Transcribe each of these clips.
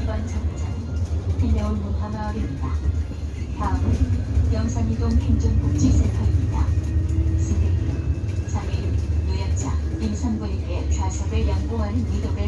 이번 정차 비내올 모파마을입니다. 다음은 영산이동 행정복지센터입니다. 승객님, 장애인, 노약자, 임산부에게 좌석을 양보하는 미덕을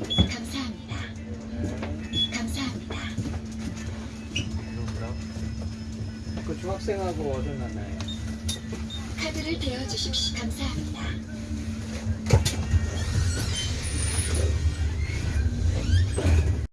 감사합니다. 그 중학생하고 어디 만나요? 카드를 대어 주십시오. 감사합니다.